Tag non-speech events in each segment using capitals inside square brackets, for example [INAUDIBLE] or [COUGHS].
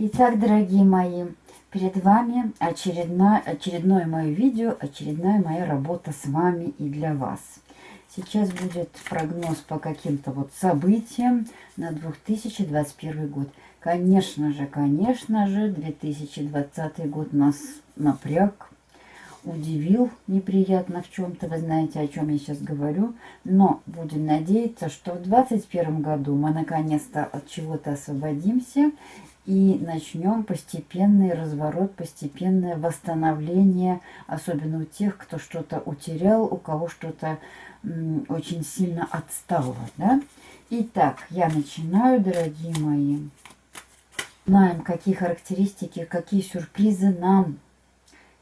Итак, дорогие мои, перед вами очередное, очередное мое видео, очередная моя работа с вами и для вас. Сейчас будет прогноз по каким-то вот событиям на 2021 год. Конечно же, конечно же, 2020 год нас напряг, удивил неприятно в чем-то. Вы знаете, о чем я сейчас говорю. Но будем надеяться, что в 2021 году мы наконец-то от чего-то освободимся и начнем постепенный разворот, постепенное восстановление, особенно у тех, кто что-то утерял, у кого что-то очень сильно отстало. Да? Итак, я начинаю, дорогие мои. Знаем, какие характеристики, какие сюрпризы нам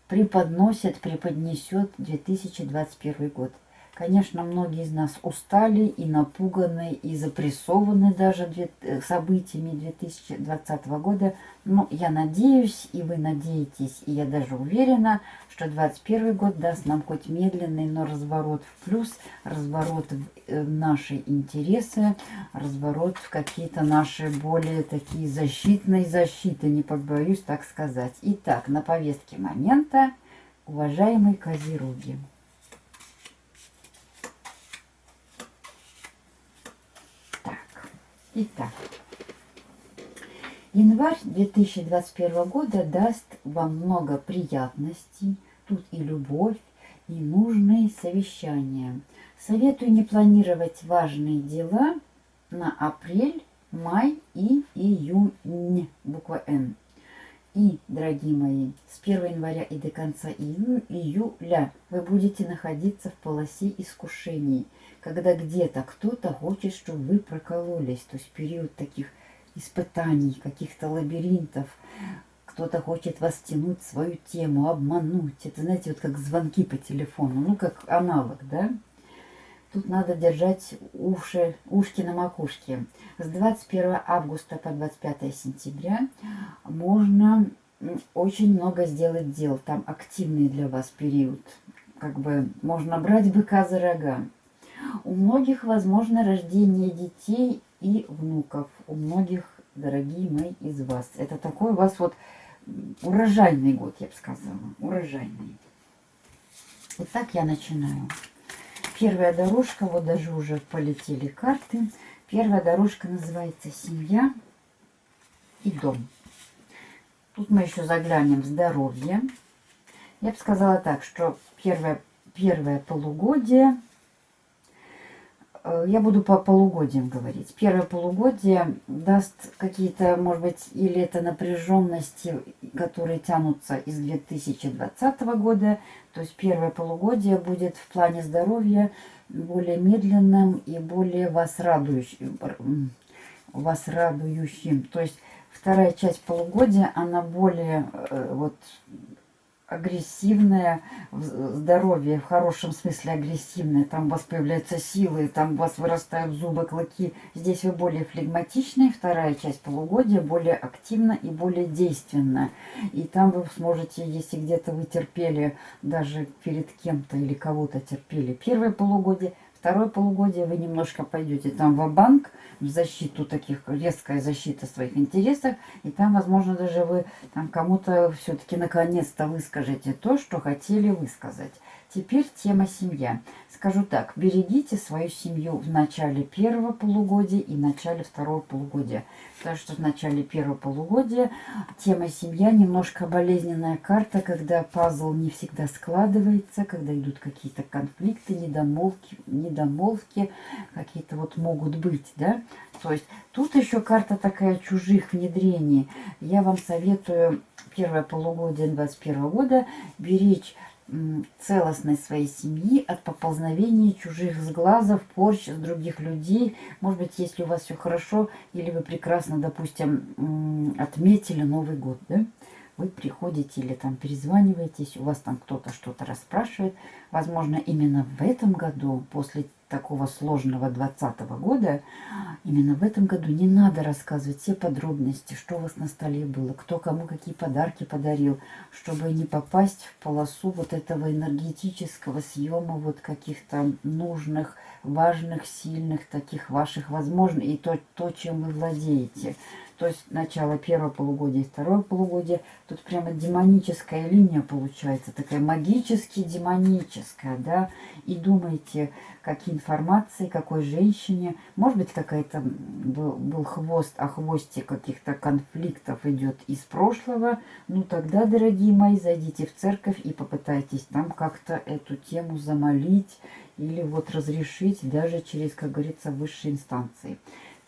преподносит, преподнесет 2021 год. Конечно, многие из нас устали и напуганы, и запрессованы даже э, событиями 2020 года. Но я надеюсь, и вы надеетесь, и я даже уверена, что 2021 год даст нам хоть медленный, но разворот в плюс, разворот в э, наши интересы, разворот в какие-то наши более такие защитные защиты, не побоюсь так сказать. Итак, на повестке момента, уважаемые козероги. Итак, январь 2021 года даст вам много приятностей. Тут и любовь, и нужные совещания. Советую не планировать важные дела на апрель, май и июнь, буква Н. И, дорогие мои, с 1 января и до конца июля вы будете находиться в полосе искушений, когда где-то кто-то хочет, чтобы вы прокололись. То есть период таких испытаний, каких-то лабиринтов. Кто-то хочет вас тянуть свою тему, обмануть. Это, знаете, вот как звонки по телефону, ну, как аналог, да? Тут надо держать уши, ушки на макушке. С 21 августа по 25 сентября можно очень много сделать дел. Там активный для вас период. Как бы можно брать быка за рога. У многих возможно рождение детей и внуков. У многих, дорогие мои, из вас. Это такой у вас вот урожайный год, я бы сказала. Урожайный. Итак, я начинаю. Первая дорожка, вот даже уже полетели карты. Первая дорожка называется «Семья и дом». Тут мы еще заглянем в здоровье. Я бы сказала так, что первое, первое полугодие я буду по полугодиям говорить. Первое полугодие даст какие-то, может быть, или это напряженности, которые тянутся из 2020 года. То есть первое полугодие будет в плане здоровья более медленным и более вас радующим. Вас радующим. То есть вторая часть полугодия, она более э, вот агрессивное здоровье, в хорошем смысле агрессивное. Там у вас появляются силы, там у вас вырастают зубы, клыки. Здесь вы более флегматичные. Вторая часть полугодия более активна и более действенна. И там вы сможете, если где-то вы терпели даже перед кем-то или кого-то терпели первое полугодие, второе полугодие вы немножко пойдете там в банк в защиту таких, резкая защита своих интересов. И там, возможно, даже вы там кому-то все-таки наконец-то выскажете то, что хотели высказать. Теперь тема семья. Скажу так, берегите свою семью в начале первого полугодия и начале второго полугодия. Потому что в начале первого полугодия тема семья немножко болезненная карта, когда пазл не всегда складывается, когда идут какие-то конфликты, недомолвки, недомолвки какие-то вот могут быть, да. То есть тут еще карта такая чужих внедрений. Я вам советую первое полугодие 2021 года беречь целостность своей семьи от поползновений чужих сглазов, порч с других людей. Может быть, если у вас все хорошо, или вы прекрасно, допустим, отметили Новый год, да? Вы приходите или там перезваниваетесь, у вас там кто-то что-то расспрашивает. Возможно, именно в этом году, после такого сложного 2020 года, именно в этом году не надо рассказывать все подробности, что у вас на столе было, кто кому какие подарки подарил, чтобы не попасть в полосу вот этого энергетического съема вот каких-то нужных, важных, сильных таких ваших возможностей и то, то, чем вы владеете. То есть начало первого полугодия и второе полугодие, тут прямо демоническая линия получается, такая магически демоническая, да, и думаете, какие информации, какой женщине, может быть, какая-то был, был хвост, а хвосте каких-то конфликтов идет из прошлого, ну тогда, дорогие мои, зайдите в церковь и попытайтесь там как-то эту тему замолить или вот разрешить даже через, как говорится, высшие инстанции.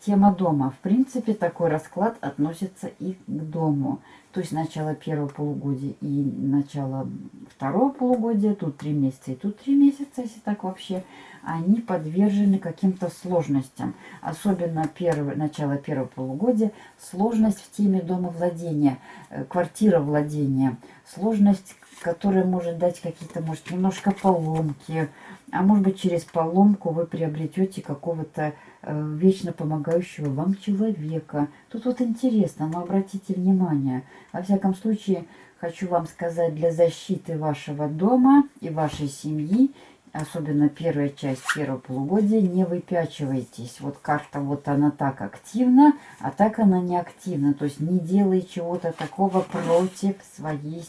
Тема дома. В принципе, такой расклад относится и к дому. То есть начало первого полугодия и начало второго полугодия. Тут три месяца и тут три месяца, если так вообще. Они подвержены каким-то сложностям. Особенно первое, начало первого полугодия. Сложность в теме дома владения, э, квартира владения. Сложность, которая может дать какие-то, может, немножко поломки. А может быть, через поломку вы приобретете какого-то вечно помогающего вам человека. Тут вот интересно, но обратите внимание. Во всяком случае, хочу вам сказать, для защиты вашего дома и вашей семьи, особенно первая часть первого полугодия, не выпячивайтесь. Вот карта, вот она так активна, а так она не активна. То есть не делай чего-то такого против своей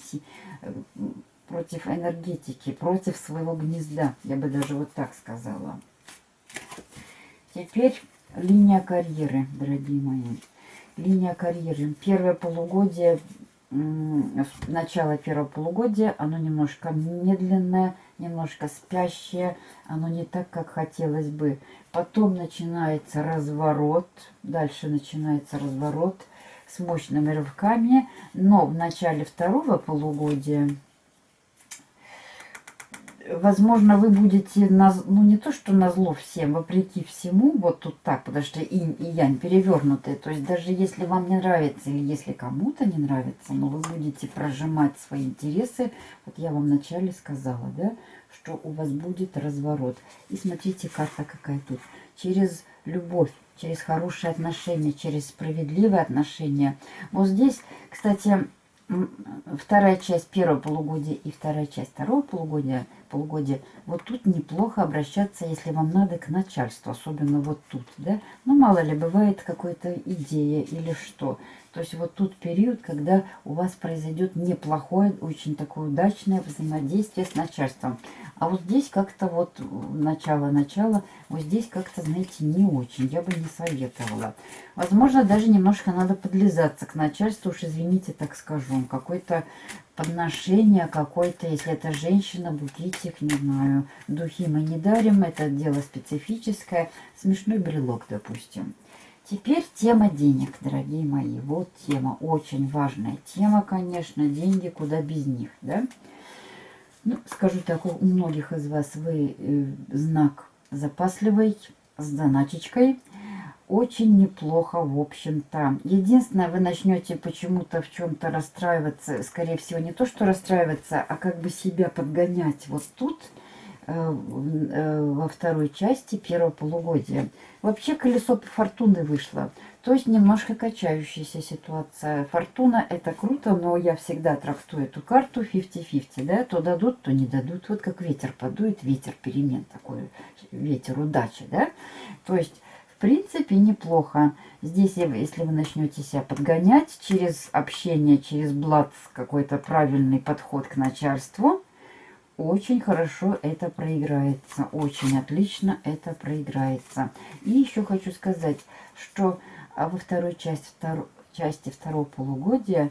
э, против энергетики, против своего гнезда. Я бы даже вот так сказала. Теперь линия карьеры, дорогие мои. Линия карьеры. Первое полугодие, начало первого полугодия, оно немножко медленное, немножко спящее. Оно не так, как хотелось бы. Потом начинается разворот. Дальше начинается разворот с мощными рывками. Но в начале второго полугодия возможно, вы будете, на, ну не то, что на зло всем, вопреки всему, вот тут так, потому что инь и янь перевернутые. То есть даже если вам не нравится или если кому-то не нравится, но вы будете прожимать свои интересы, вот я вам вначале сказала, да, что у вас будет разворот. И смотрите, карта какая тут. Через любовь, через хорошие отношения, через справедливые отношения. Вот здесь, кстати, вторая часть первого полугодия и вторая часть второго полугодия, полугодия, вот тут неплохо обращаться, если вам надо к начальству, особенно вот тут, да. Ну, мало ли, бывает какая-то идея или что. То есть вот тут период, когда у вас произойдет неплохое, очень такое удачное взаимодействие с начальством. А вот здесь как-то вот начало-начало, вот здесь как-то, знаете, не очень. Я бы не советовала. Возможно, даже немножко надо подлизаться к начальству, уж извините, так скажу. Какое-то подношение, какой-то, если это женщина, букетик, не знаю. Духи мы не дарим, это дело специфическое. Смешной брелок, допустим. Теперь тема денег, дорогие мои. Вот тема, очень важная тема, конечно. Деньги куда без них, да? Ну, скажу так, у многих из вас вы э, знак запасливый, с заначечкой. Очень неплохо, в общем-то. Единственное, вы начнете почему-то в чем-то расстраиваться. Скорее всего, не то, что расстраиваться, а как бы себя подгонять вот тут, э, э, во второй части первого полугодия. Вообще колесо фортуны вышло. То есть немножко качающаяся ситуация. Фортуна это круто, но я всегда трактую эту карту 50-50, да, то дадут, то не дадут. Вот как ветер подует, ветер перемен такой, ветер удачи, да. То есть, принципе, неплохо. Здесь, если вы начнете себя подгонять через общение, через блат, какой-то правильный подход к начальству, очень хорошо это проиграется. Очень отлично это проиграется. И еще хочу сказать, что а во второй части, втор... части второго полугодия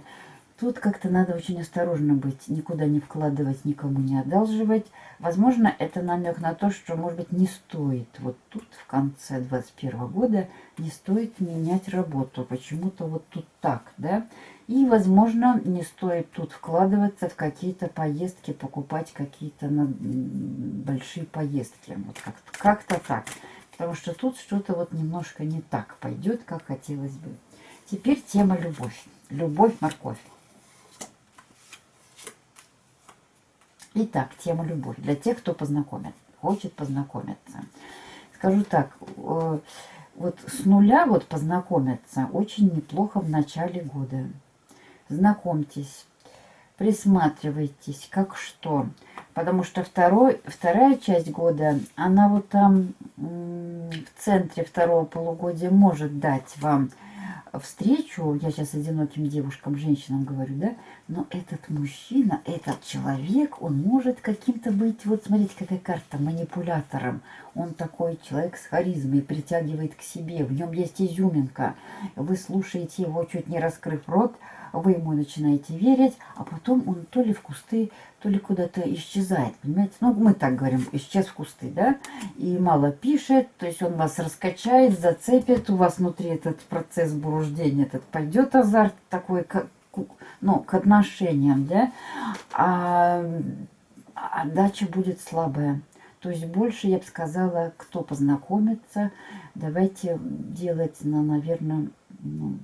тут как-то надо очень осторожно быть, никуда не вкладывать, никому не одалживать. Возможно, это намек на то, что, может быть, не стоит вот тут, в конце 21 года, не стоит менять работу. Почему-то вот тут так, да? И, возможно, не стоит тут вкладываться в какие-то поездки, покупать какие-то большие поездки. Вот как-то как, -то, так. Потому что тут что-то вот немножко не так пойдет, как хотелось бы. Теперь тема любовь. Любовь-морковь. Итак, тема любовь. Для тех, кто познакомит, хочет познакомиться. Скажу так, э, вот с нуля вот познакомиться очень неплохо в начале года. Знакомьтесь, присматривайтесь, как что. Потому что второй, вторая часть года, она вот там в центре второго полугодия может дать вам встречу, я сейчас одиноким девушкам, женщинам говорю, да, но этот мужчина, этот человек, он может каким-то быть, вот смотрите, какая карта, манипулятором. Он такой человек с харизмой, притягивает к себе, в нем есть изюминка. Вы слушаете его, чуть не раскрыв рот, вы ему начинаете верить, а потом он то ли в кусты, то ли куда-то исчезает, понимаете? Ну, мы так говорим, исчез в кусты, да? И мало пишет, то есть он вас раскачает, зацепит, у вас внутри этот процесс буруждения, этот пойдет азарт такой, к, ну, к отношениям, да? А отдача будет слабая. То есть больше, я бы сказала, кто познакомится, давайте делать на, наверное, ну,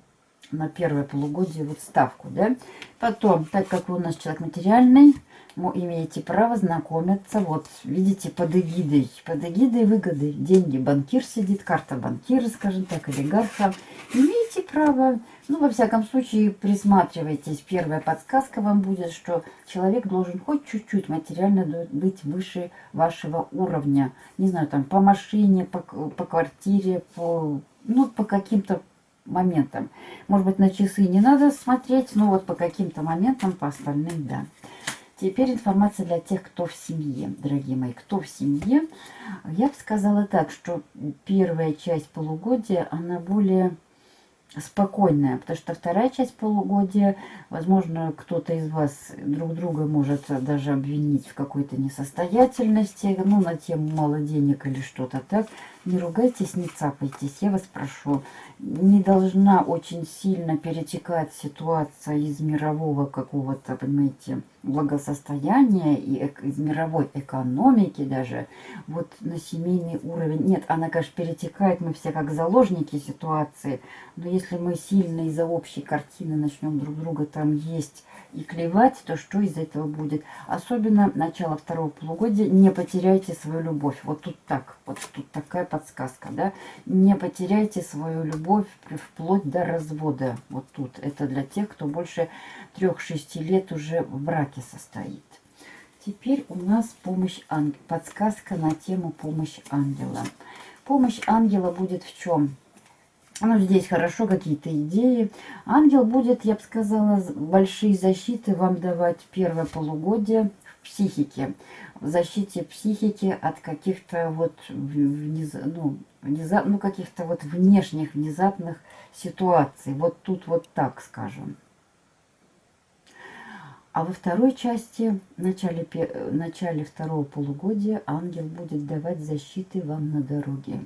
на первое полугодие вот ставку, да. Потом, так как вы у нас человек материальный, вы имеете право знакомиться, вот, видите, под эгидой, под эгидой выгоды, деньги, банкир сидит, карта банкира, скажем так, олигарха. Имеете право, ну, во всяком случае, присматривайтесь. Первая подсказка вам будет, что человек должен хоть чуть-чуть материально быть выше вашего уровня. Не знаю, там, по машине, по, по квартире, по, ну, по каким-то моментам. Может быть, на часы не надо смотреть, но вот по каким-то моментам, по остальным, да. Теперь информация для тех, кто в семье, дорогие мои. Кто в семье? Я бы сказала так, что первая часть полугодия, она более спокойная, потому что вторая часть полугодия, возможно, кто-то из вас друг друга может даже обвинить в какой-то несостоятельности, ну, на тему мало денег или что-то так. Не ругайтесь, не цапайтесь, я вас прошу. Не должна очень сильно перетекать ситуация из мирового какого-то, понимаете, благосостояния и из мировой экономики даже, вот на семейный уровень. Нет, она, конечно, перетекает, мы все как заложники ситуации, но если мы сильно из-за общей картины начнем друг друга там есть и клевать, то что из этого будет? Особенно начало второго полугодия, не потеряйте свою любовь. Вот тут так, вот тут такая подсказка, да. Не потеряйте свою любовь вплоть до развода. Вот тут. Это для тех, кто больше трех-шести лет уже в браке состоит. Теперь у нас помощь ангела, подсказка на тему помощь ангела. Помощь ангела будет в чем? Ну, здесь хорошо какие-то идеи. Ангел будет, я бы сказала, большие защиты вам давать первое полугодие в психике. В защите психики от каких-то вот вниз, ну, внезап, ну, каких-то вот внешних внезапных ситуаций. Вот тут вот так скажем. А во второй части, в начале, в начале второго полугодия, ангел будет давать защиты вам на дороге.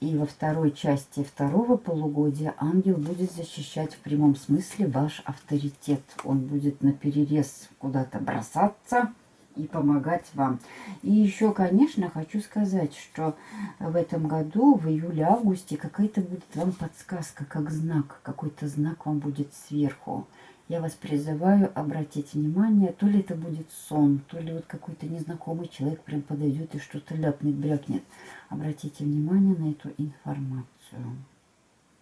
И во второй части второго полугодия ангел будет защищать в прямом смысле ваш авторитет. Он будет на перерез куда-то бросаться и помогать вам. И еще, конечно, хочу сказать, что в этом году, в июле-августе, какая-то будет вам подсказка, как знак, какой-то знак вам будет сверху. Я вас призываю обратить внимание, то ли это будет сон, то ли вот какой-то незнакомый человек прям подойдет и что-то ляпнет, брякнет. Обратите внимание на эту информацию.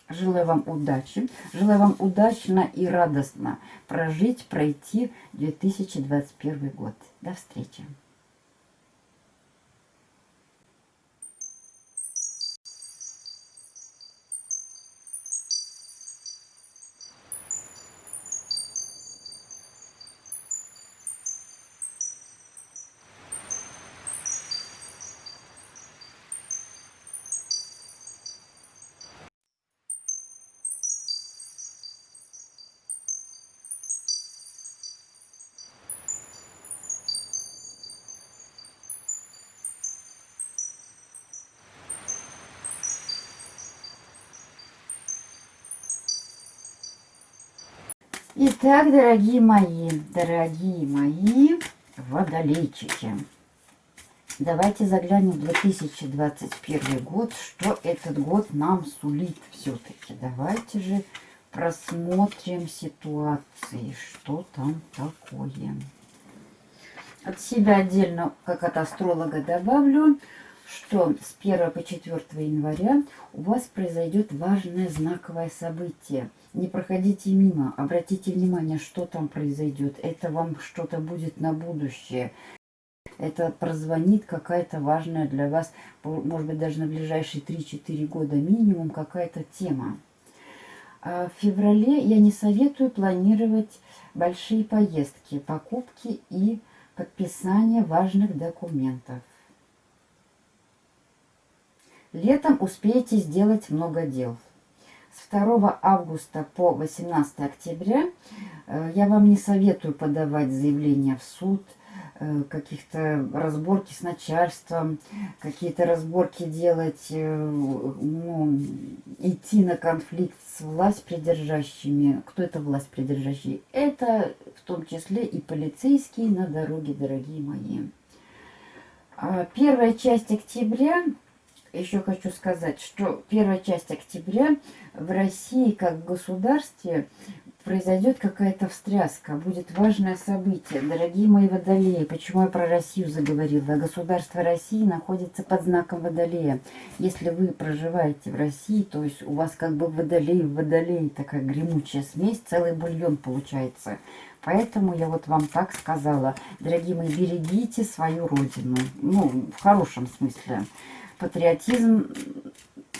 Желаю вам удачи. Желаю вам удачно и радостно прожить, пройти 2021 год. До встречи. Итак, дорогие мои, дорогие мои водолейчики, давайте заглянем в 2021 год, что этот год нам сулит все-таки. Давайте же просмотрим ситуации, что там такое. От себя отдельно, как от астролога, добавлю, что с 1 по 4 января у вас произойдет важное знаковое событие – не проходите мимо, обратите внимание, что там произойдет. Это вам что-то будет на будущее. Это прозвонит какая-то важная для вас, может быть, даже на ближайшие 3-4 года минимум какая-то тема. А в феврале я не советую планировать большие поездки, покупки и подписание важных документов. Летом успеете сделать много дел. С 2 августа по 18 октября э, я вам не советую подавать заявление в суд, э, каких-то разборки с начальством, какие-то разборки делать, э, ну, идти на конфликт с власть придержащими. Кто это власть придержащие? Это в том числе и полицейские на дороге, дорогие мои. А первая часть октября еще хочу сказать, что первая часть октября в России как государстве произойдет какая-то встряска, будет важное событие. Дорогие мои водолеи, почему я про Россию заговорила? Государство России находится под знаком водолея. Если вы проживаете в России, то есть у вас как бы водолей в водолей, такая гремучая смесь, целый бульон получается. Поэтому я вот вам так сказала. Дорогие мои, берегите свою родину. Ну, в хорошем смысле патриотизм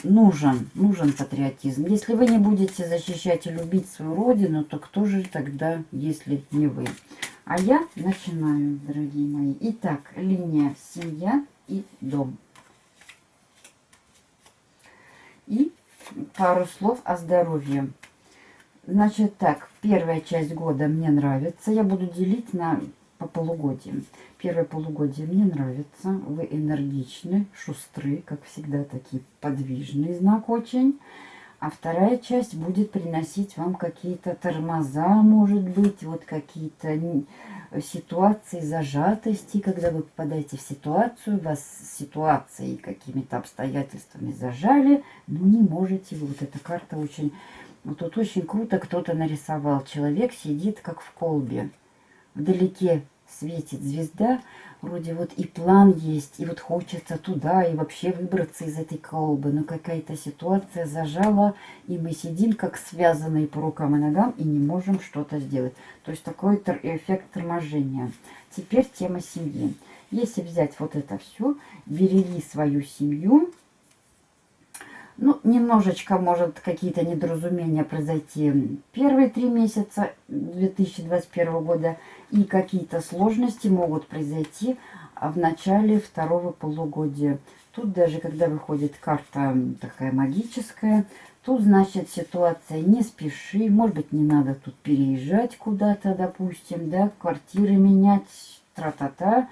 нужен, нужен патриотизм. Если вы не будете защищать и любить свою родину, то кто же тогда, если не вы? А я начинаю, дорогие мои. Итак, линия семья и дом. И пару слов о здоровье. Значит так, первая часть года мне нравится. Я буду делить на по полугодиям. Первое полугодие мне нравится. Вы энергичны, шустры, как всегда, такие подвижный знак очень. А вторая часть будет приносить вам какие-то тормоза, может быть, вот какие-то ситуации зажатости, когда вы попадаете в ситуацию, вас ситуацией, какими-то обстоятельствами зажали, но не можете Вот эта карта очень... Вот тут очень круто кто-то нарисовал. Человек сидит как в колбе вдалеке светит звезда, вроде вот и план есть, и вот хочется туда, и вообще выбраться из этой колбы. Но какая-то ситуация зажала, и мы сидим как связанные по рукам и ногам, и не можем что-то сделать. То есть такой эффект торможения. Теперь тема семьи. Если взять вот это все, береги свою семью, ну, немножечко может какие-то недоразумения произойти первые три месяца 2021 года. И какие-то сложности могут произойти в начале второго полугодия. Тут даже, когда выходит карта такая магическая, тут, значит, ситуация не спеши. Может быть, не надо тут переезжать куда-то, допустим, да, квартиры менять, тра-та-та.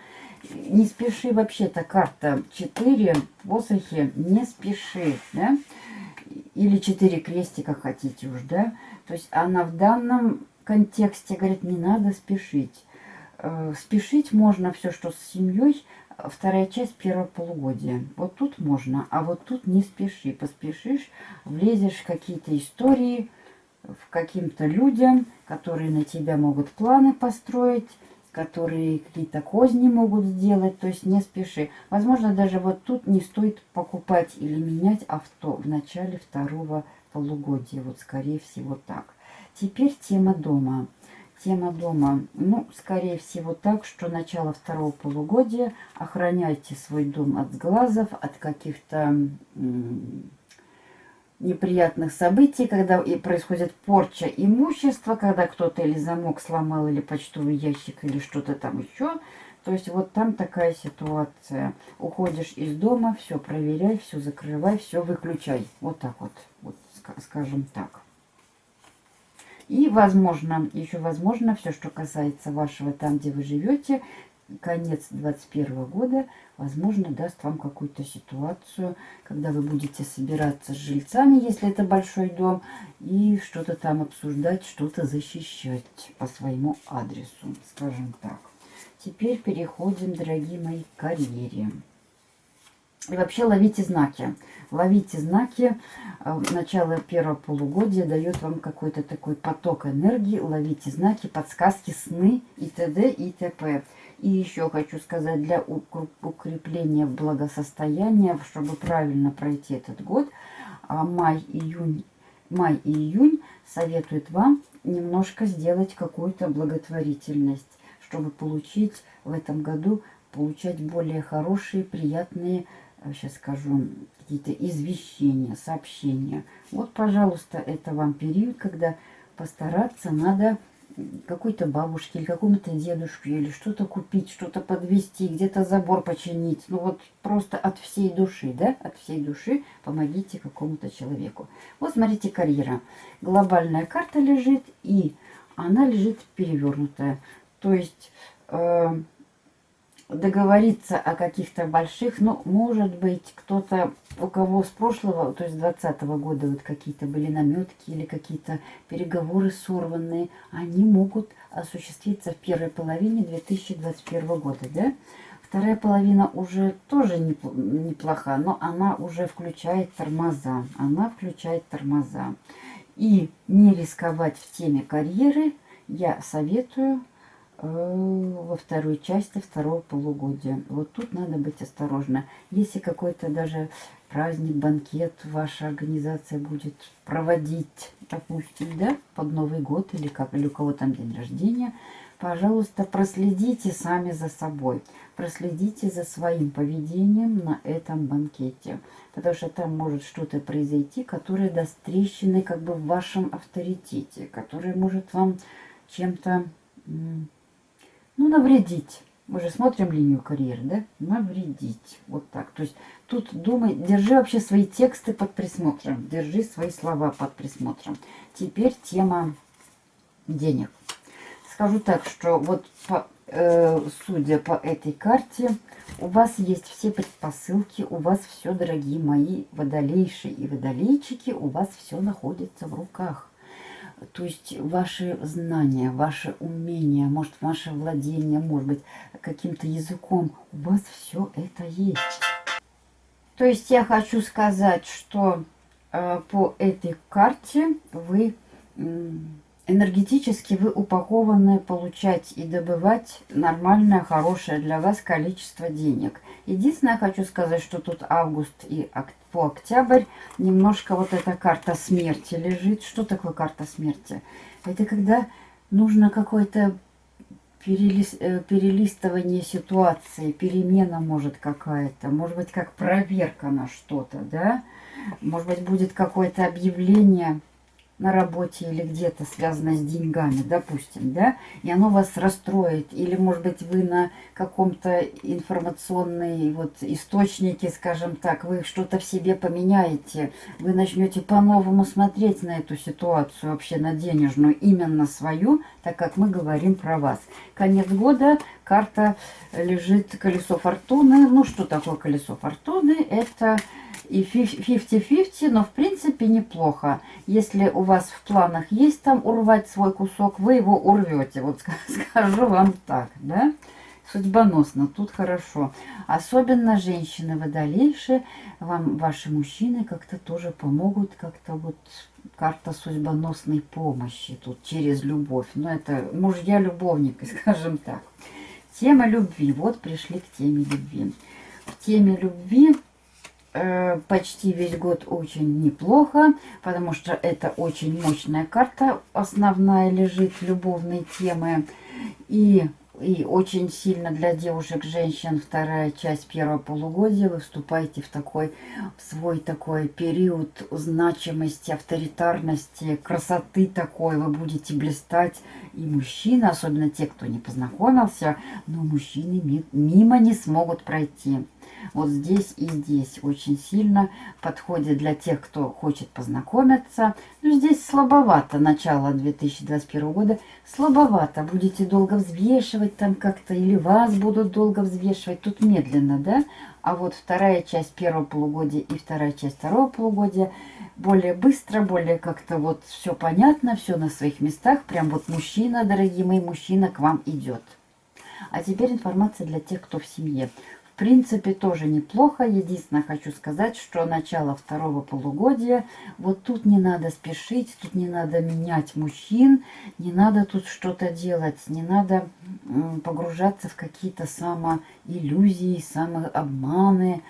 Не спеши вообще-то карта 4 посохи, не спеши, да, или 4 крестика хотите уж, да. То есть она в данном контексте говорит, не надо спешить. Э, спешить можно все, что с семьей, вторая часть первого полугодия. Вот тут можно, а вот тут не спеши. Поспешишь, влезешь какие-то истории, в каким-то людям, которые на тебя могут планы построить, которые какие-то козни могут сделать, то есть не спеши. Возможно, даже вот тут не стоит покупать или менять авто в начале второго полугодия. Вот скорее всего так. Теперь тема дома. Тема дома, ну, скорее всего так, что начало второго полугодия охраняйте свой дом от сглазов, от каких-то неприятных событий, когда и происходит порча имущества, когда кто-то или замок сломал, или почтовый ящик, или что-то там еще. То есть вот там такая ситуация. Уходишь из дома, все проверяй, все закрывай, все выключай. Вот так вот, вот скажем так. И, возможно, еще возможно, все, что касается вашего там, где вы живете, конец 2021 года, возможно, даст вам какую-то ситуацию, когда вы будете собираться с жильцами, если это большой дом, и что-то там обсуждать, что-то защищать по своему адресу, скажем так. Теперь переходим, дорогие мои, к карьере. И вообще ловите знаки. Ловите знаки. Э, начало первого полугодия дает вам какой-то такой поток энергии. Ловите знаки, подсказки, сны и т.д. и т.п. И еще хочу сказать, для укрепления благосостояния, чтобы правильно пройти этот год, а, май, июнь, май и июнь советуют вам немножко сделать какую-то благотворительность, чтобы получить в этом году, получать более хорошие, приятные сейчас скажу, какие-то извещения, сообщения. Вот, пожалуйста, это вам период, когда постараться надо какой-то бабушке или какому-то дедушке или что-то купить, что-то подвести, где-то забор починить. Ну вот просто от всей души, да, от всей души помогите какому-то человеку. Вот смотрите, карьера. Глобальная карта лежит и она лежит перевернутая. То есть... Э, договориться о каких-то больших, ну, может быть, кто-то, у кого с прошлого, то есть 20 -го года вот какие-то были наметки или какие-то переговоры сорванные, они могут осуществиться в первой половине 2021 года, да? Вторая половина уже тоже неплоха, но она уже включает тормоза. Она включает тормоза. И не рисковать в теме карьеры я советую во второй части второго полугодия. Вот тут надо быть осторожно. Если какой-то даже праздник, банкет ваша организация будет проводить, допустим, да, под Новый год или, как, или у кого там день рождения, пожалуйста, проследите сами за собой. Проследите за своим поведением на этом банкете. Потому что там может что-то произойти, которое даст трещины как бы в вашем авторитете, которое может вам чем-то ну, навредить. Мы же смотрим линию карьеры, да? Навредить. Вот так. То есть тут думай, держи вообще свои тексты под присмотром. Держи свои слова под присмотром. Теперь тема денег. Скажу так, что вот по, э, судя по этой карте, у вас есть все предпосылки, у вас все, дорогие мои водолейши и водолейчики, у вас все находится в руках. То есть ваши знания, ваши умения, может, ваше владение, может быть, каким-то языком, у вас все это есть. То есть я хочу сказать, что э, по этой карте вы э, энергетически вы упакованы получать и добывать нормальное, хорошее для вас количество денег. Единственное, хочу сказать, что тут август и по октябрь немножко вот эта карта смерти лежит. Что такое карта смерти? Это когда нужно какое-то э, перелистывание ситуации, перемена может какая-то, может быть как проверка на что-то, да? Может быть будет какое-то объявление на работе или где-то связано с деньгами, допустим, да, и оно вас расстроит, или, может быть, вы на каком-то информационной вот источнике, скажем так, вы что-то в себе поменяете, вы начнете по-новому смотреть на эту ситуацию, вообще на денежную, именно свою, так как мы говорим про вас. Конец года, карта лежит колесо фортуны. Ну, что такое колесо фортуны? Это и 50-50, но в принципе неплохо. Если у вас в планах есть там урвать свой кусок, вы его урвете. Вот [LAUGHS] скажу вам так, да? Судьбоносно, тут хорошо. Особенно женщины водолейшие, вам ваши мужчины как-то тоже помогут, как-то вот карта судьбоносной помощи тут через любовь. Но ну, это мужья-любовники, [LAUGHS] скажем так. Тема любви. Вот пришли к теме любви. В теме любви почти весь год очень неплохо, потому что это очень мощная карта, основная лежит любовной темы. И, и очень сильно для девушек, женщин вторая часть первого полугодия вы вступаете в такой в свой такой период значимости, авторитарности, красоты такой. Вы будете блистать. И мужчины, особенно те, кто не познакомился, но мужчины мимо не смогут пройти вот здесь и здесь очень сильно подходит для тех, кто хочет познакомиться. Ну, здесь слабовато начало 2021 года, слабовато. Будете долго взвешивать там как-то, или вас будут долго взвешивать. Тут медленно, да? А вот вторая часть первого полугодия и вторая часть второго полугодия более быстро, более как-то вот все понятно, все на своих местах. Прям вот мужчина, дорогие мои, мужчина к вам идет. А теперь информация для тех, кто в семье. В принципе, тоже неплохо. Единственное, хочу сказать, что начало второго полугодия, вот тут не надо спешить, тут не надо менять мужчин, не надо тут что-то делать, не надо погружаться в какие-то самоиллюзии, самообманы,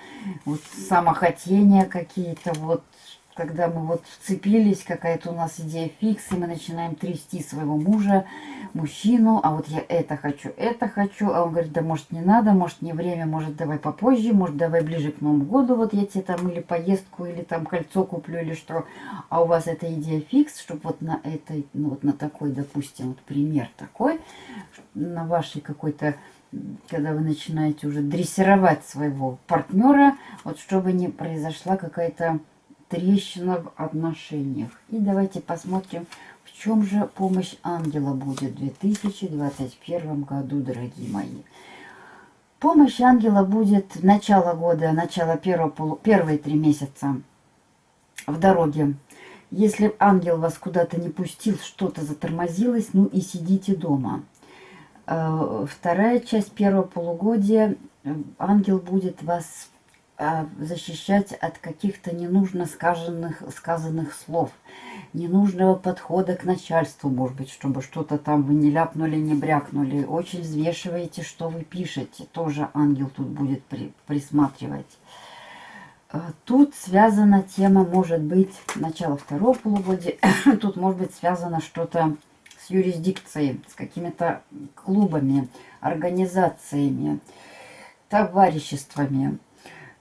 вот самохотения какие-то, вот когда мы вот вцепились, какая-то у нас идея фикс, и мы начинаем трясти своего мужа, мужчину, а вот я это хочу, это хочу, а он говорит, да может не надо, может не время, может давай попозже, может давай ближе к Новому году, вот я тебе там или поездку, или там кольцо куплю, или что, а у вас эта идея фикс, чтобы вот на этой, ну вот на такой, допустим, вот пример такой, на вашей какой-то когда вы начинаете уже дрессировать своего партнера, вот чтобы не произошла какая-то трещина в отношениях. И давайте посмотрим, в чем же помощь ангела будет в 2021 году, дорогие мои. Помощь ангела будет начало года, начало первого, полу, первые три месяца в дороге. Если ангел вас куда-то не пустил, что-то затормозилось, ну и сидите дома. Э, вторая часть первого полугодия, э, ангел будет вас защищать от каких-то ненужно сказанных, сказанных слов, ненужного подхода к начальству, может быть, чтобы что-то там вы не ляпнули, не брякнули. Очень взвешиваете, что вы пишете. Тоже ангел тут будет при, присматривать. А, тут связана тема, может быть, начало второго полугодия. [COUGHS] Тут может быть связано что-то с юрисдикцией, с какими-то клубами, организациями, товариществами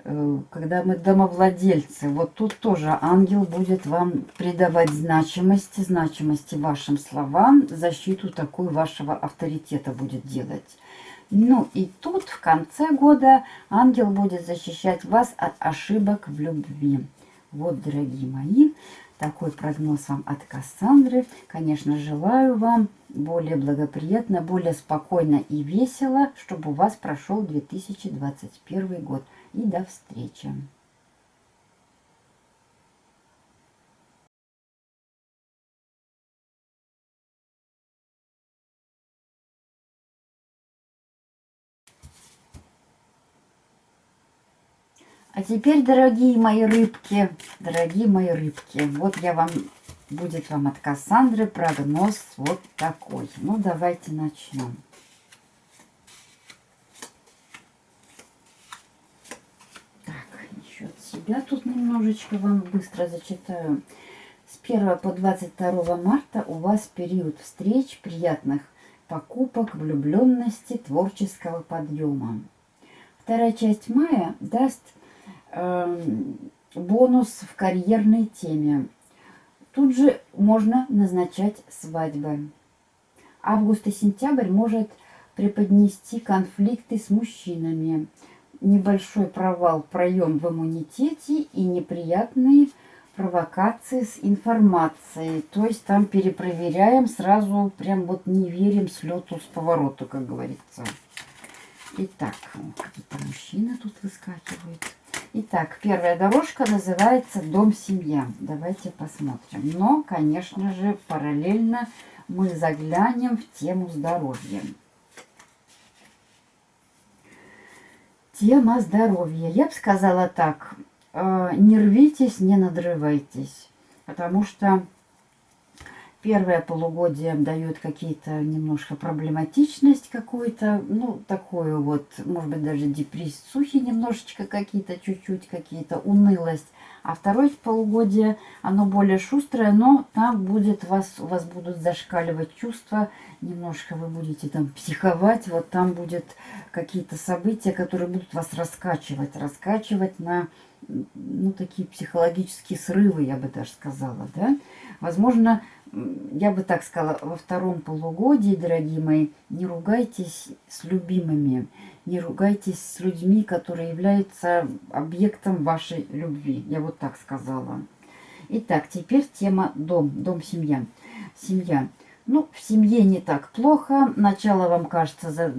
когда мы домовладельцы, вот тут тоже ангел будет вам придавать значимости, значимости вашим словам, защиту такую вашего авторитета будет делать. Ну и тут в конце года ангел будет защищать вас от ошибок в любви. Вот, дорогие мои, такой прогноз вам от Кассандры. Конечно, желаю вам более благоприятно, более спокойно и весело, чтобы у вас прошел 2021 год и до встречи. А теперь, дорогие мои рыбки, дорогие мои рыбки, вот я вам, будет вам от Кассандры прогноз вот такой. Ну, давайте начнем. Себя тут немножечко вам быстро зачитаю. С 1 по 22 марта у вас период встреч, приятных покупок, влюбленности, творческого подъема. Вторая часть мая даст э, бонус в карьерной теме. Тут же можно назначать свадьбы. Август и сентябрь может преподнести конфликты с мужчинами – небольшой провал, проем в иммунитете и неприятные провокации с информацией. То есть там перепроверяем сразу, прям вот не верим с лету, с повороту, как говорится. Итак, какие-то мужчины тут выскакивают. Итак, первая дорожка называется «Дом-семья». Давайте посмотрим. Но, конечно же, параллельно мы заглянем в тему здоровья. Тема здоровья. Я бы сказала так. Э, не рвитесь, не надрывайтесь. Потому что первое полугодие дает какие-то немножко проблематичность какую-то, ну, такую вот, может быть, даже депрессухи немножечко какие-то, чуть-чуть какие-то, унылость. А второе полугодие, оно более шустрое, но там будет вас, у вас будут зашкаливать чувства, немножко вы будете там психовать, вот там будет какие-то события, которые будут вас раскачивать, раскачивать на, ну, такие психологические срывы, я бы даже сказала, да. Возможно, я бы так сказала, во втором полугодии, дорогие мои, не ругайтесь с любимыми, не ругайтесь с людьми, которые являются объектом вашей любви. Я вот так сказала. Итак, теперь тема дом, дом-семья. Семья. Ну, в семье не так плохо. Начало вам кажется за,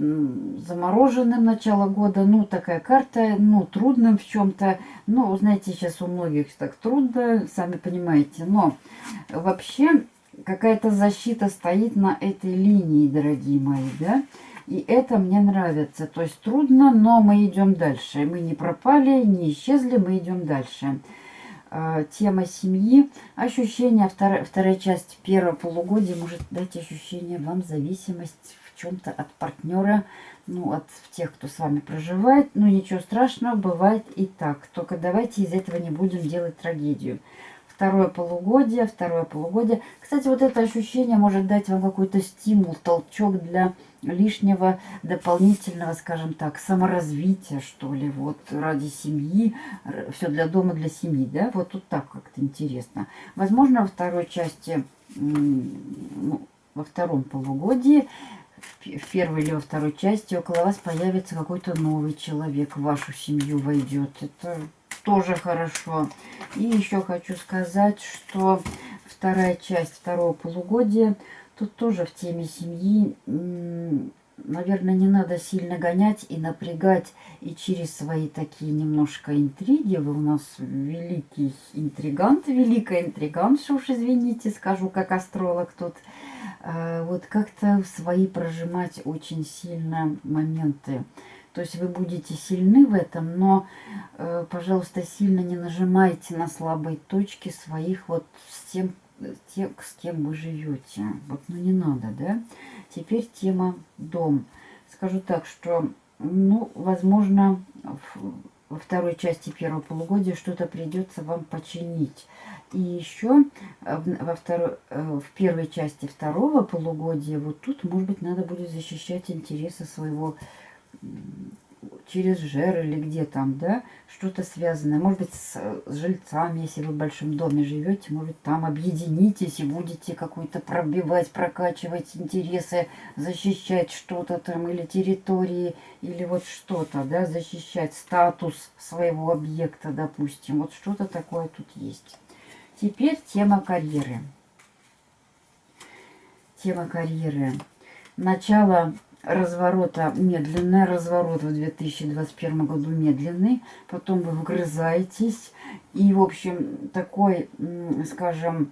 замороженным, начало года. Ну, такая карта, ну, трудным в чем-то. Ну, знаете, сейчас у многих так трудно, сами понимаете. Но вообще какая-то защита стоит на этой линии, дорогие мои, да? И это мне нравится. То есть трудно, но мы идем дальше. Мы не пропали, не исчезли, мы идем дальше. А, тема семьи. Ощущение, вторая, вторая часть первого полугодия может дать ощущение вам зависимость в чем-то от партнера, ну, от тех, кто с вами проживает. Ну, ничего страшного, бывает и так. Только давайте из этого не будем делать трагедию. Второе полугодие, второе полугодие. Кстати, вот это ощущение может дать вам какой-то стимул, толчок для лишнего дополнительного, скажем так, саморазвития, что ли, вот ради семьи, все для дома, для семьи, да, вот тут так как-то интересно. Возможно, во второй части, ну, во втором полугодии, в первой или во второй части около вас появится какой-то новый человек, в вашу семью войдет. Это тоже хорошо. И еще хочу сказать, что вторая часть второго полугодия, тут тоже в теме семьи, наверное, не надо сильно гонять и напрягать, и через свои такие немножко интриги, вы у нас великий интригант, великая интригантша, уж извините, скажу, как астролог тут, а, вот как-то свои прожимать очень сильно моменты. То есть вы будете сильны в этом, но, э, пожалуйста, сильно не нажимайте на слабые точки своих вот с тем, те, с кем вы живете. Вот, ну не надо, да? Теперь тема дом. Скажу так, что, ну, возможно, во второй части первого полугодия что-то придется вам починить. И еще э, во второй, э, в первой части второго полугодия, вот тут, может быть, надо будет защищать интересы своего через жер или где там, да, что-то связанное. Может быть, с, с жильцами, если вы в большом доме живете, может, там объединитесь и будете какой-то пробивать, прокачивать интересы, защищать что-то там, или территории, или вот что-то, да, защищать статус своего объекта, допустим. Вот что-то такое тут есть. Теперь тема карьеры. Тема карьеры. Начало разворота медленный, разворот в 2021 году медленный, потом вы вгрызаетесь, и, в общем, такой, скажем,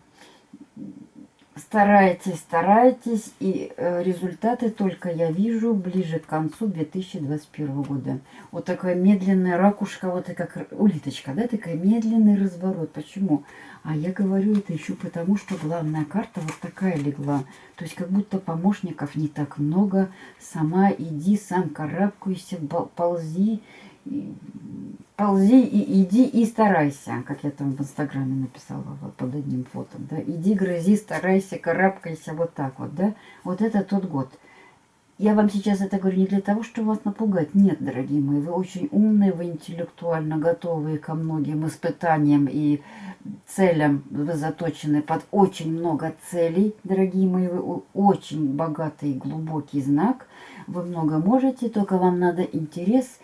стараетесь, стараетесь, и э, результаты только я вижу ближе к концу 2021 года. Вот такая медленная ракушка, вот как улиточка, да, такая медленный разворот. Почему? А я говорю это еще потому, что главная карта вот такая легла. То есть как будто помощников не так много. Сама иди, сам карабкайся, ползи, ползи и иди и старайся, как я там в инстаграме написала вот под одним фото, да, иди, грызи, старайся, карабкайся, вот так вот, да, вот это тот год. Я вам сейчас это говорю не для того, чтобы вас напугать. Нет, дорогие мои, вы очень умные, вы интеллектуально готовые ко многим испытаниям и целям. Вы заточены под очень много целей, дорогие мои. Вы очень богатый, глубокий знак. Вы много можете, только вам надо интерес –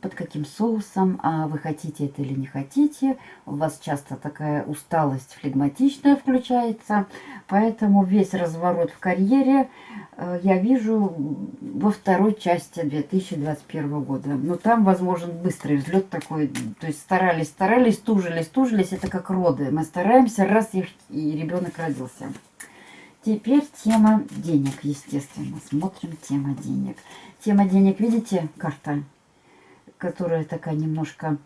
под каким соусом, а вы хотите это или не хотите. У вас часто такая усталость флегматичная включается, поэтому весь разворот в карьере э, я вижу во второй части 2021 года. Но там возможен быстрый взлет такой, то есть старались, старались, тужились, тужились, это как роды. Мы стараемся, раз и ребенок родился. Теперь тема денег, естественно. Смотрим тема денег. Тема денег, видите, карта которая такая немножко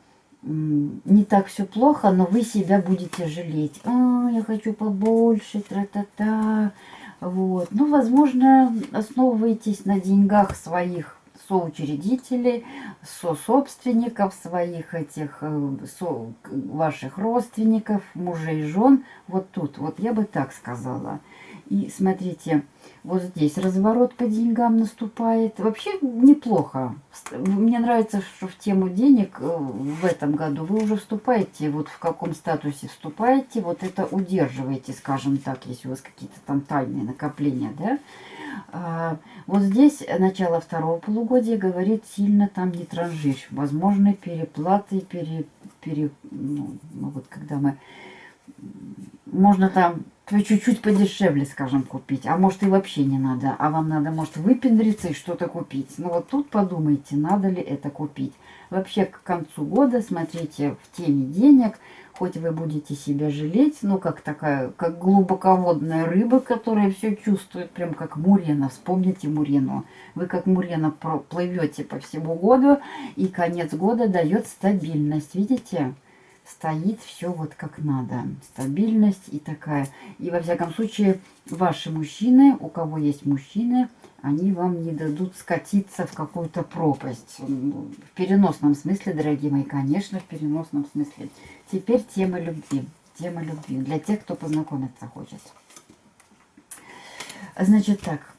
не так все плохо, но вы себя будете жалеть. А, я хочу побольше, тра-та-та. Вот. Ну, возможно, основываетесь на деньгах своих соучредителей, со-собственников, своих этих, э, со, ваших родственников, мужей, жен. Вот тут, вот я бы так сказала. И смотрите, вот здесь разворот по деньгам наступает. Вообще неплохо. Мне нравится, что в тему денег э, в этом году вы уже вступаете, вот в каком статусе вступаете, вот это удерживаете, скажем так, если у вас какие-то там тайные накопления, да. А, вот здесь начало второго полугодия говорит сильно там не транжирь. Возможны переплаты, пере, пере, ну, ну вот когда мы можно там чуть-чуть подешевле, скажем, купить. А может и вообще не надо. А вам надо, может, выпендриться и что-то купить. Ну вот тут подумайте, надо ли это купить. Вообще к концу года смотрите в теме денег. Хоть вы будете себя жалеть, ну как такая, как глубоководная рыба, которая все чувствует, прям как мурена. Вспомните мурену. Вы как мурена плывете по всему году, и конец года дает стабильность. Видите? Стоит все вот как надо. Стабильность и такая. И во всяком случае, ваши мужчины, у кого есть мужчины, они вам не дадут скатиться в какую-то пропасть. В переносном смысле, дорогие мои, конечно, в переносном смысле. Теперь тема любви. тема любви. Для тех, кто познакомиться хочет. Значит так,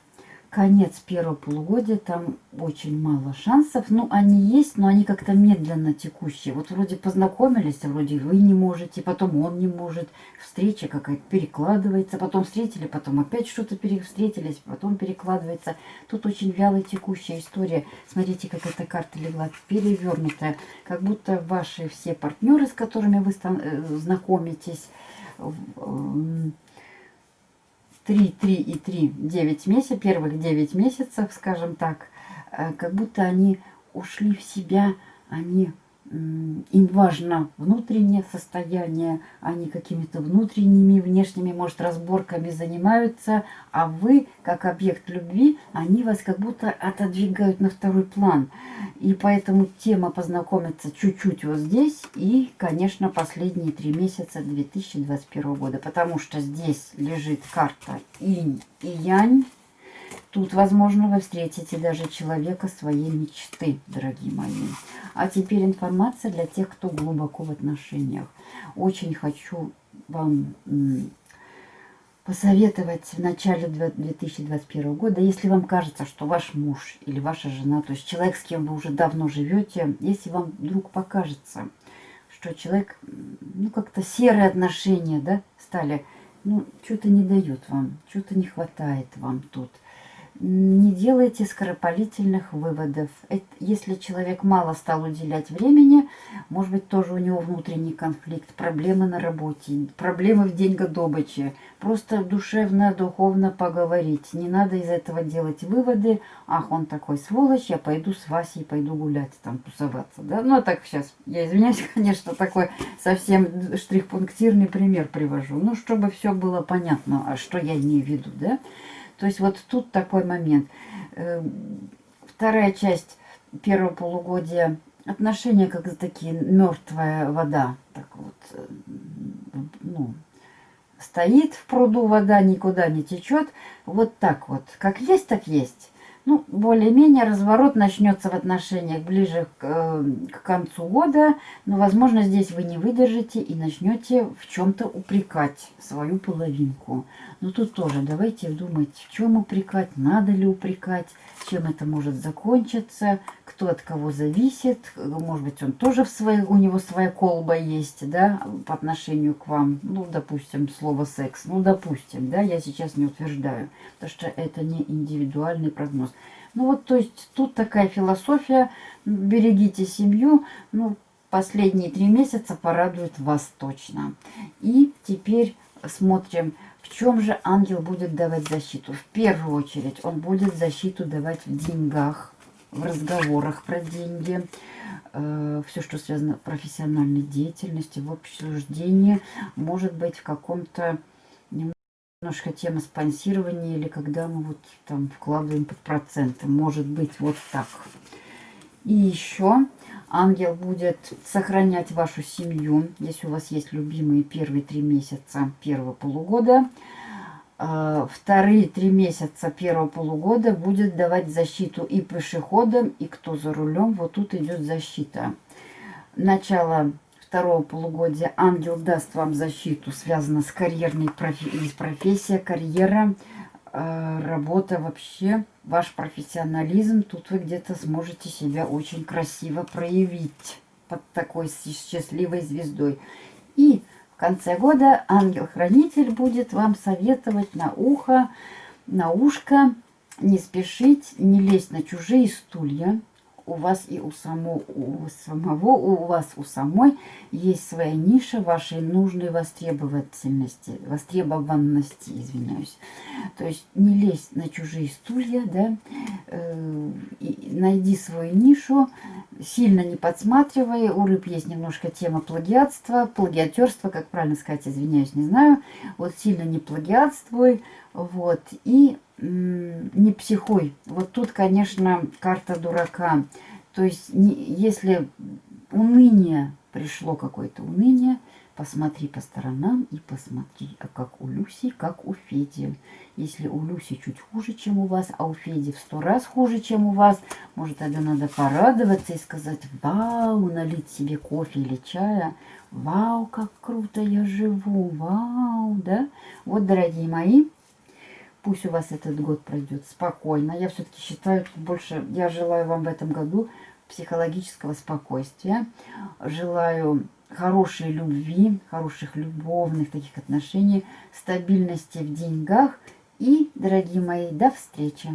конец первого полугодия, там очень мало шансов. Ну, они есть, но они как-то медленно текущие. Вот вроде познакомились, а вроде вы не можете, потом он не может. Встреча какая-то перекладывается, потом встретили, потом опять что-то встретились, потом перекладывается. Тут очень вялая текущая история. Смотрите, как эта карта легла перевернутая. Как будто ваши все партнеры, с которыми вы э, знакомитесь, 3, 3 и 3, 9 месяцев, первых 9 месяцев, скажем так, э, как будто они ушли в себя, они им важно внутреннее состояние, они какими-то внутренними, внешними, может, разборками занимаются, а вы, как объект любви, они вас как будто отодвигают на второй план. И поэтому тема познакомиться чуть-чуть вот здесь и, конечно, последние три месяца 2021 года, потому что здесь лежит карта инь и янь, Тут, возможно, вы встретите даже человека своей мечты, дорогие мои. А теперь информация для тех, кто глубоко в отношениях. Очень хочу вам посоветовать в начале 2021 года, если вам кажется, что ваш муж или ваша жена, то есть человек, с кем вы уже давно живете, если вам вдруг покажется, что человек, ну, как-то серые отношения, да, стали, ну, что-то не дают вам, что-то не хватает вам тут – не делайте скоропалительных выводов. Если человек мало стал уделять времени, может быть, тоже у него внутренний конфликт, проблемы на работе, проблемы в деньгодобыче. Просто душевно, духовно поговорить. Не надо из этого делать выводы. Ах, он такой сволочь, я пойду с Васей, пойду гулять, там, тусоваться. Да? Ну, а так сейчас, я извиняюсь, [LAUGHS] конечно, такой совсем штрих-пунктирный пример привожу. Ну, чтобы все было понятно, а что я имею в виду, да? То есть вот тут такой момент. Эм, вторая часть первого полугодия. Отношения как такие мертвая вода. Так вот, э, ну, стоит в пруду вода, никуда не течет. Вот так вот. Как есть, так есть. Ну, более-менее разворот начнется в отношениях ближе к, э, к концу года, но, возможно, здесь вы не выдержите и начнете в чем-то упрекать свою половинку. Но тут тоже давайте думать, в чем упрекать, надо ли упрекать, чем это может закончиться, кто от кого зависит. Может быть, он тоже в своей, у него своя колба есть, да, по отношению к вам. Ну, допустим, слово секс. Ну, допустим, да, я сейчас не утверждаю, потому что это не индивидуальный прогноз. Ну, вот, то есть, тут такая философия, берегите семью, ну, последние три месяца порадует вас точно. И теперь смотрим в чем же ангел будет давать защиту? В первую очередь он будет защиту давать в деньгах, в разговорах про деньги, э, все, что связано с профессиональной деятельностью, в обсуждении, может быть, в каком-то немножко тема спонсирования или когда мы вот там вкладываем под проценты. Может быть, вот так. И еще ангел будет сохранять вашу семью, если у вас есть любимые первые три месяца первого полугода. А, вторые три месяца первого полугода будет давать защиту и пешеходам, и кто за рулем. Вот тут идет защита. Начало второго полугодия ангел даст вам защиту, связанную с карьерной профи профессией, карьера, Э, работа вообще, ваш профессионализм, тут вы где-то сможете себя очень красиво проявить под такой счастливой звездой. И в конце года ангел-хранитель будет вам советовать на ухо, на ушко не спешить, не лезть на чужие стулья, у вас и у, само, у самого, у вас у самой есть своя ниша вашей нужной востребовательности, востребованности, извиняюсь. То есть не лезь на чужие стулья, да, э, найди свою нишу, сильно не подсматривай. У рыб есть немножко тема плагиатства, плагиатерства, как правильно сказать, извиняюсь, не знаю. Вот сильно не плагиатствуй, вот, и не психуй. Вот тут, конечно, карта дурака. То есть, не, если уныние, пришло какое-то уныние, Посмотри по сторонам и посмотри, а как у Люси, как у Феди. Если у Люси чуть хуже, чем у вас, а у Феди в сто раз хуже, чем у вас, может, тогда надо порадоваться и сказать, вау, налить себе кофе или чая. Вау, как круто я живу, вау, да? Вот, дорогие мои, пусть у вас этот год пройдет спокойно. Я все-таки считаю, больше, я желаю вам в этом году психологического спокойствия. Желаю хорошей любви, хороших любовных таких отношений, стабильности в деньгах. И, дорогие мои, до встречи!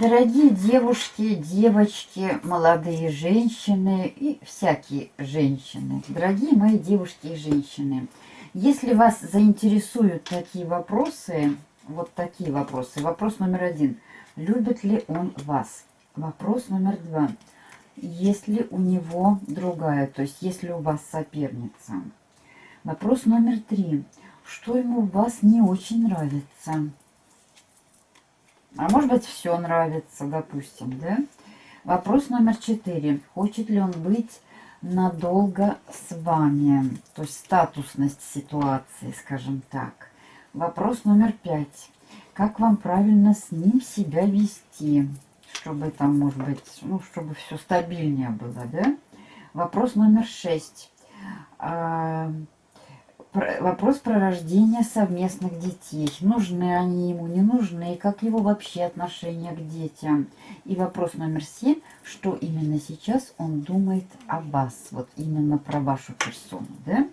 Дорогие девушки, девочки, молодые женщины и всякие женщины, дорогие мои девушки и женщины, если вас заинтересуют такие вопросы, вот такие вопросы. Вопрос номер один. Любит ли он вас? Вопрос номер два. Есть ли у него другая, то есть есть ли у вас соперница? Вопрос номер три. Что ему у вас не очень нравится? А может быть, все нравится, допустим, да? Вопрос номер четыре. Хочет ли он быть надолго с вами? То есть статусность ситуации, скажем так. Вопрос номер пять. Как вам правильно с ним себя вести? Чтобы там, может быть, ну, чтобы все стабильнее было, да? Вопрос номер шесть. Вопрос про рождение совместных детей. Нужны они ему, не нужны, как его вообще отношение к детям. И вопрос номер семь, что именно сейчас он думает о вас, вот именно про вашу персону, да?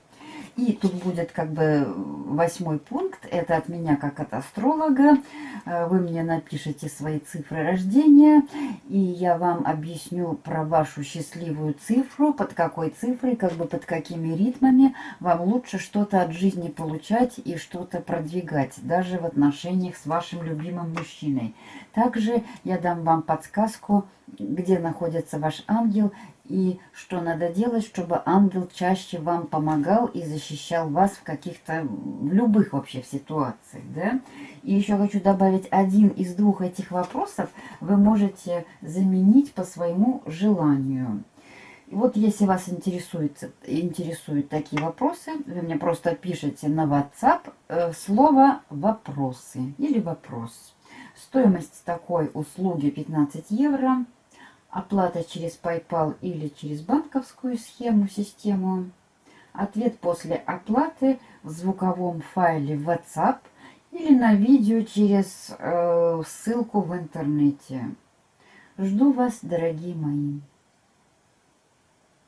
И тут будет как бы восьмой пункт. Это от меня как от астролога. Э, вы мне напишите свои цифры рождения. И я вам объясню про вашу счастливую цифру. Под какой цифрой, как бы под какими ритмами вам лучше что-то от жизни получать и что-то продвигать. Даже в отношениях с вашим любимым мужчиной. Также я дам вам подсказку, где находится ваш ангел и что надо делать, чтобы ангел чаще вам помогал и защищал вас в каких-то, в любых вообще ситуациях, да? И еще хочу добавить, один из двух этих вопросов вы можете заменить по своему желанию. Вот если вас интересует, интересуют такие вопросы, вы мне просто пишите на WhatsApp э, слово «вопросы» или «вопрос». Стоимость такой услуги 15 евро – Оплата через PayPal или через банковскую схему, систему. Ответ после оплаты в звуковом файле WhatsApp или на видео через э, ссылку в интернете. Жду вас, дорогие мои.